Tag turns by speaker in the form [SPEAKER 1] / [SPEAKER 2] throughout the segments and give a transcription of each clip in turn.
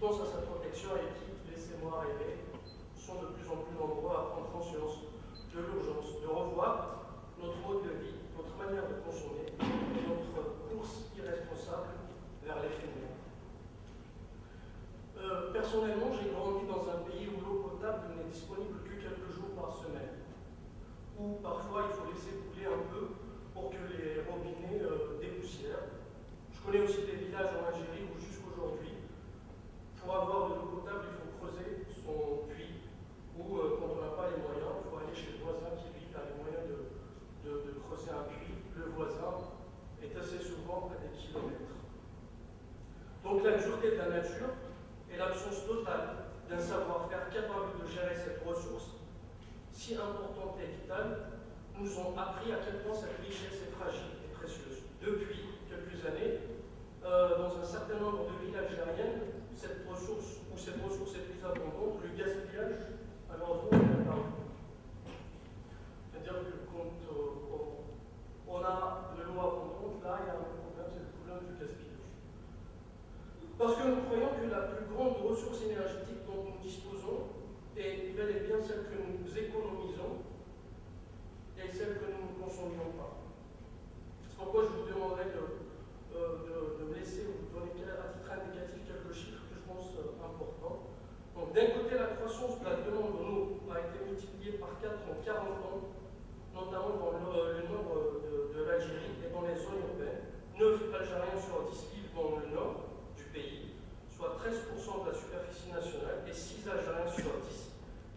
[SPEAKER 1] qui pensent à sa protection et qui, laissez-moi rêver, sont de plus en plus nombreux à prendre conscience de l'urgence de revoir notre mode de vie, notre manière de consommer et notre course irresponsable vers l'éphémère. Euh, personnellement, j'ai grandi dans un pays où l'eau potable n'est disponible que quelques jours par semaine, où parfois il faut laisser couler un peu pour que les robinets euh, dépoussièrent. Je connais aussi des villages en Algérie où jusqu'aujourd'hui, pour avoir de l'eau potable, il faut creuser son puits, ou euh, quand on n'a pas les moyens, il faut aller chez le voisin qui lui a les moyens de, de creuser un puits. Le voisin est assez souvent à des kilomètres. Donc la dureté de la nature et l'absence totale d'un savoir-faire capable de gérer cette ressource si importante et vitale nous ont appris à quel point cette richesse est fragile et précieuse. Depuis quelques années, euh, dans un certain nombre de villes algériennes, cette ressource, où cette ressource est plus abondante, le gaspillage à l'endroit est C'est-à-dire que quand euh, on a de l'eau abondante, là, il y a un problème, c'est le problème du gaspillage. Parce que nous croyons que la plus grande ressource énergétique dont nous disposons est bel et bien celle que nous économisons et celle que nous ne consommions pas. C'est pourquoi je vous demanderai de, euh, de, me laisser vous donner à titre indicatif quelques chiffres que je pense euh, importants. Donc d'un côté, la croissance de la demande en eau a été multipliée par 4 en 40 ans, notamment dans le, nord de, de l'Algérie et dans les zones urbaines. 9 Algériens sur 10 vivent dans le nord du pays, soit 13% de la superficie nationale, et 6 Algériens sur 10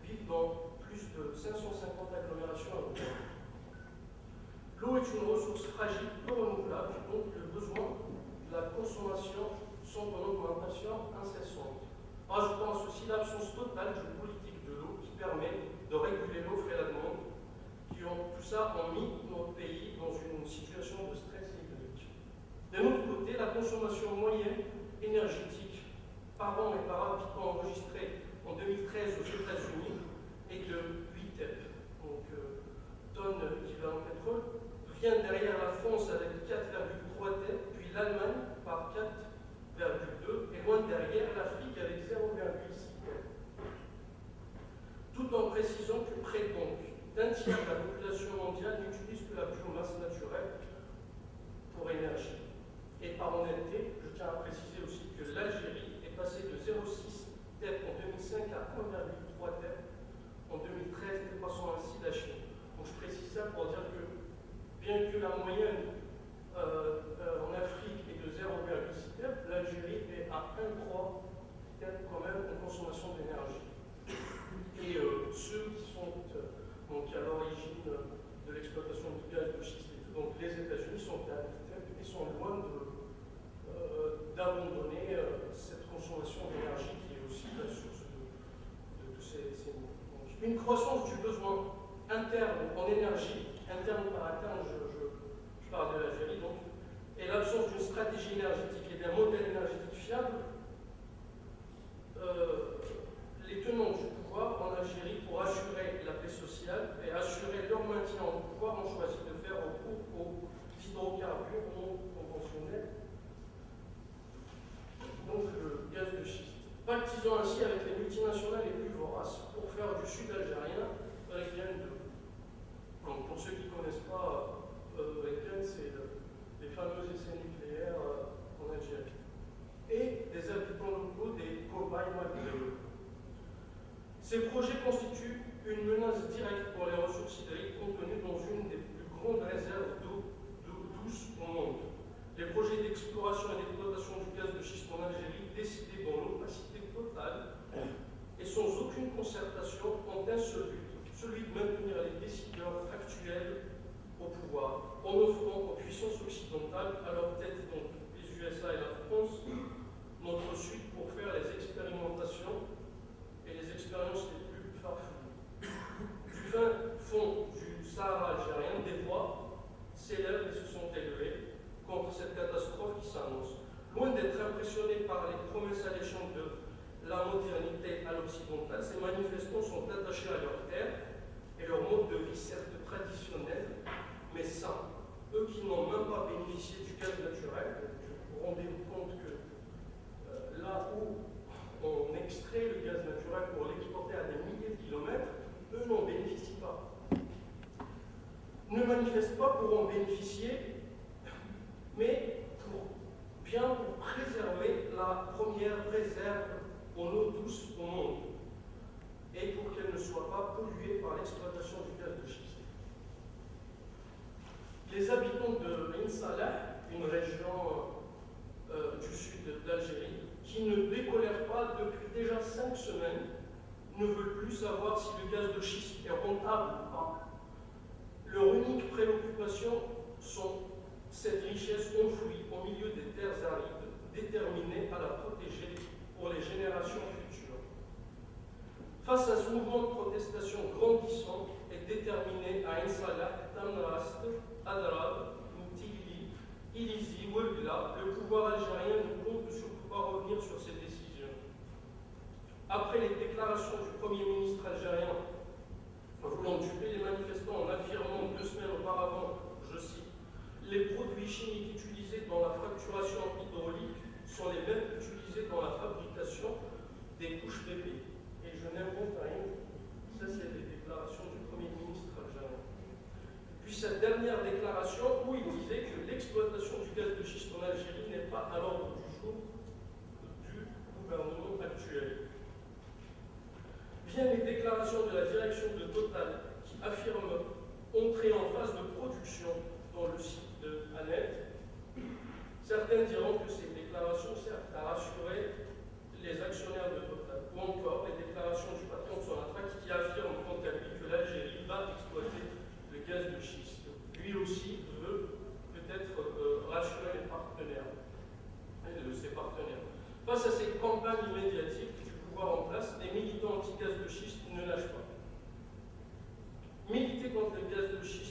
[SPEAKER 1] vivent dans plus de 550 agglomérations européennes. L'eau est une ressource fragile, peu renouvelable, donc le besoin de la consommation sont en augmentation incessante. Rajoutons à ceci l'absence totale d'une politique de l'eau qui permet de réguler l'offre et la demande, qui ont, tout ça ont mis notre pays dans une situation de stress hydrique. D'un autre côté, la consommation moyenne énergétique par an et par habitant enregistrée en 2013 aux États-Unis est de 8 TEP, donc euh, tonnes équivalent vient derrière la France avec 4,3 têtes, puis l'Allemagne par 4,2 et loin derrière l'Afrique avec 0,6 têtes. Tout en précisant que près donc d'un tiers de la population mondiale n'utilise que la biomasse naturelle pour énergie. Et par honnêteté, je tiens à préciser aussi que l'Algérie est passée de 0,6 TEP en 2005 à 1,3 TEP en 2013, dépassant ainsi la Chine. Donc je précise ça pour dire que bien que la moyenne euh, euh, en Afrique est de 0,6 TEP, l'Algérie est à 1,3 TEP quand même en d'énergie. Et euh, ceux qui sont donc à l'origine de l'exploitation du gaz de schiste, donc les États-Unis sont à 10 TEP et sont loin d'abandonner cette consommation d'énergie qui est aussi la source de, tous ces, ces Une croissance du besoin interne en énergie interne par interne, je, je, parle de l'Algérie donc, et l'absence d'une stratégie énergétique et d'un modèle énergétique fiable, euh, les tenants du pouvoir en Algérie, pour assurer la paix sociale et assurer leur maintien au pouvoir, ont choisi de faire recours aux hydrocarbures non conventionnels, donc le gaz de schiste. Pactisant ainsi avec les multinationales les plus voraces pour faire du sud algérien région de donc, pour ceux qui ne connaissent pas, euh, c'est les fameux essais nucléaires euh, en Algérie. Et des habitants locaux, des cobayes Ces projets constituent une menace directe pour les ressources hydriques contenues dans une des plus grandes réserves d'eau douce au monde. Les projets d'exploration et d'exploitation du gaz de schiste en Algérie, décidés dans l'opacité totale et sans aucune concertation, ont un seul but celui de maintenir les décideurs actuels au pouvoir, en offrant aux puissances occidentales, à leur tête donc les USA et la France, notre suite pour faire les expérimentations et les expériences les plus farfelues. Du fin fond du Sahara algérien, des voix s'élèvent et se sont élevées contre cette catastrophe par les promesses alléchantes de la modernité à l'occidental, ces manifestants sont attachés à leur terre et leur mode de vie certes traditionnel, mais sain. Eux qui n'ont même pas bénéficié du gaz naturel, vous rendez-vous compte que euh, là où on extrait le gaz naturel pour l'exporter à des milliers de kilomètres, eux n'en bénéficient pas. Ne manifestent pas pour en bénéficier, mais pour bien pour préserver la première réserve en eau douce au monde et pour qu'elle ne soit pas polluée par l'exploitation du gaz de schiste. Les habitants de Salah, une région euh, du sud d'Algérie, qui ne décolèrent pas depuis déjà cinq semaines, ne veulent plus savoir si le gaz de schiste est rentable ou pas. Leur unique préoccupation sont cette richesse enfouie au milieu des terres arides, déterminée à la protéger les générations futures. Face à ce mouvement de protestation grandissant et déterminé à Insalah, Tamrast, Adrab, Mtili, Ilizi, Ouelgla, le pouvoir algérien ne compte sur revenir sur cette décision. Après les déclarations du Premier ministre algérien voulant duper les manifestants en affirmant deux semaines auparavant, je cite, les produits chimiques utilisés dans la fracturation hydraulique sont les mêmes utilisés dans la fabrication des couches bébés. Et je n'invente rien. Ça, c'est les déclarations du Premier ministre algérien. Puis cette dernière déclaration où il disait que l'exploitation du gaz de schiste en Algérie n'est pas à l'ordre du jour gouvernement actuel. Viennent les déclarations de la direction после предыдущих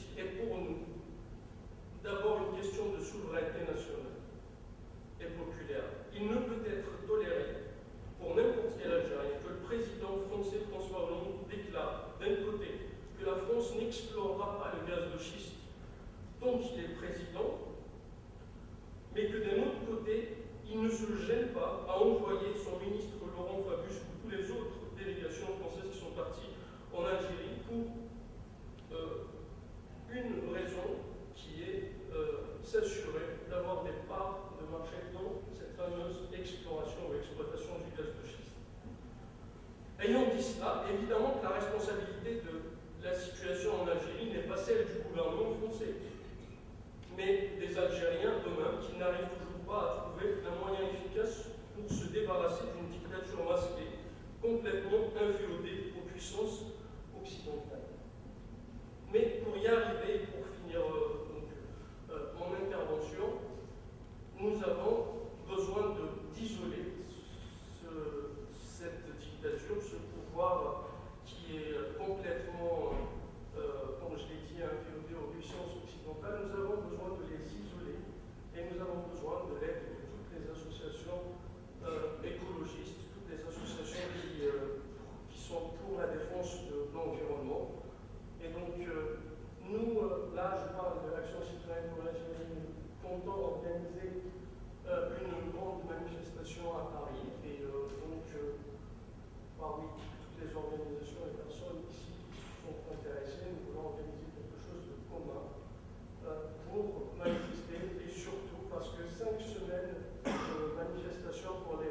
[SPEAKER 1] exploration ou exploitation du gaz de schiste. Ayant dit cela, évidemment que la responsabilité de la situation en Algérie n'est pas celle du gouvernement français, mais des Algériens eux-mêmes qui n'arrivent toujours à trouver un moyen efficace pour se débarrasser d'une dictature masquée, complètement inféodée aux puissances occidentales. Mais pour y arriver, pour finir euh, donc, euh, mon intervention, nous avons besoin d'isoler cette dictature, ce pouvoir qui est complètement, euh, comme je l'ai dit, inféodé aux puissances occidentales. Nous avons besoin de les isoler et nous avons besoin de l'aide de toutes les associations euh, écologistes, toutes les associations qui, euh, qui, sont pour la défense de l'environnement. Et donc, euh, nous, là, je parle de l'Action citoyenne pour l'Algérie, nous comptons organiser une grande manifestation à Paris. Et donc, parmi toutes les organisations et personnes ici qui sont intéressées, nous voulons organiser quelque chose de commun pour manifester et surtout parce que cinq semaines de manifestation pour